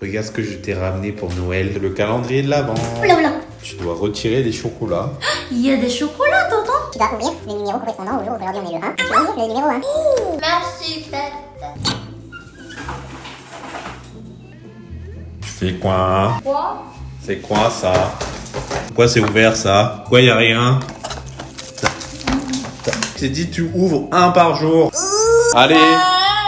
Regarde ce que je t'ai ramené pour Noël, le calendrier de l'Avent. Oula Tu dois retirer des chocolats. il y a des chocolats, tonton Tu dois ouvrir les numéros correspondants au jour aujourd'hui on est le 1. Tu ouvres le numéro 1. Merci, tête. C'est quoi? Quoi? C'est quoi ça? Pourquoi c'est ouvert ça? Pourquoi y a rien? Mmh. C'est dit tu ouvres un par jour. Allez